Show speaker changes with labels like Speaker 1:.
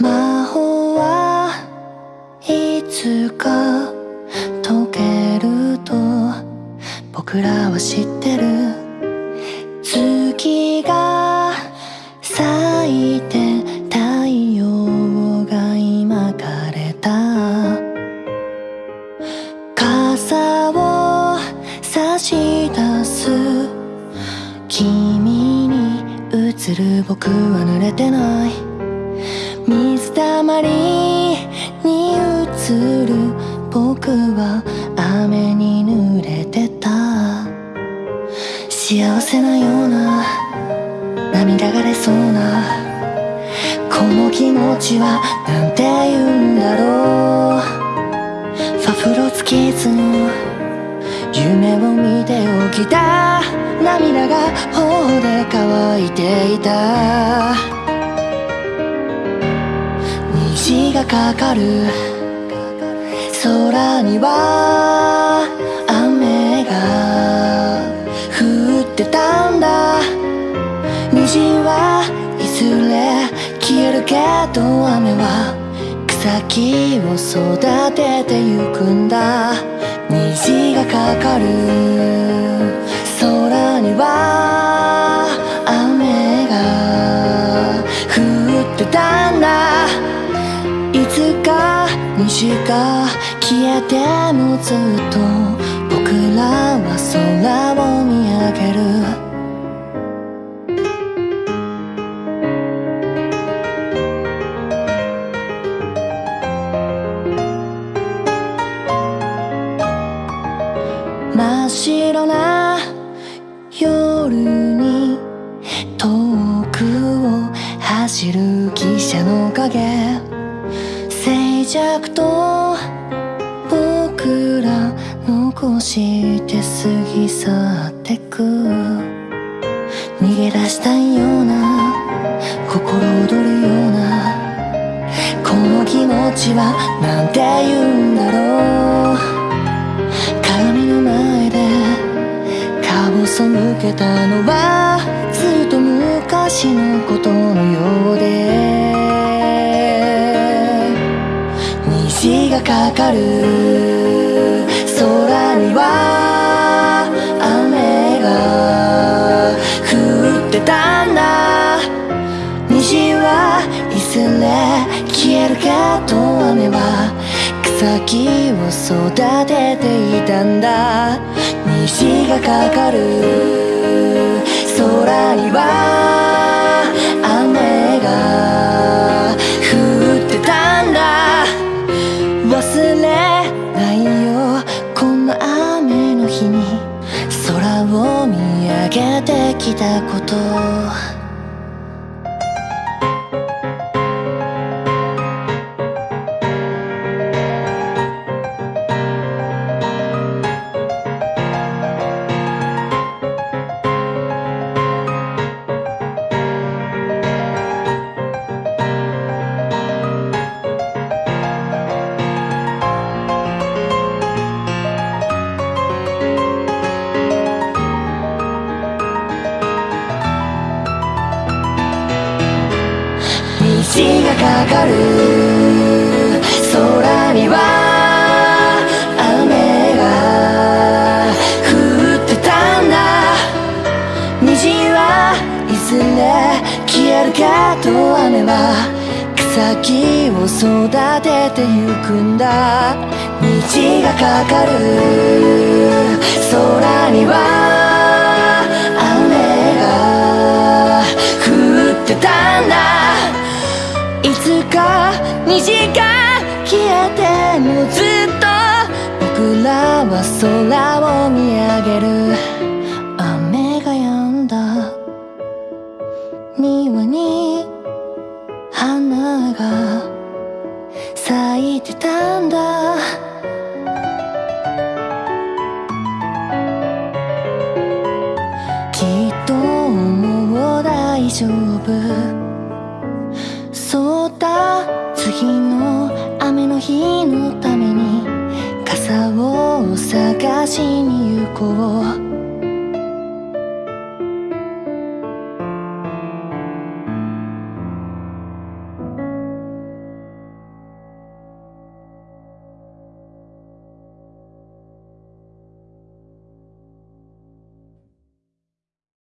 Speaker 1: 魔法はいつか解けると僕らは知ってる。月が咲いて太陽が今枯れた。傘を差し出す。君に映る僕は濡れてない。水たまりに映る僕は雨に濡れてた。幸せなような涙が出そうなこの気持ちはなんて言うんだろう。ファフロツキーズの夢を見て起きた。涙が頬で乾いていた。がかかる。空には雨が降ってたんだ。虹はいずれ消えるけど雨は草木を育ててゆくんだ。虹がかかる。空には虹が消えてもずっと僕らは空を見上げる。真っ白な夜に遠くを走る汽車の影。静寂と僕ら残して過ぎ去ってく。逃げ出したいような心躍るような。この気持ちはなんて言うんだろう。鏡の前で顔背けたのはずっと昔のことのようで。がかかる空には雨が降ってたんだ。虹はいずれ消えるけど雨は草木を育てていたんだ。虹がかかる。空にはれないよ。こんな雨の日に空を見上げてきたこと。虹がかかる空には雨が降ってたんだ。虹はいずれ消えるけど雨は草木を育ててゆくんだ。虹がかかる。空には虹が消えてもずっと僕らは空を見上げる。雨が止んだ。庭に花が咲いてたんだ。きっともう大丈夫。の日のために傘を探しに行こう。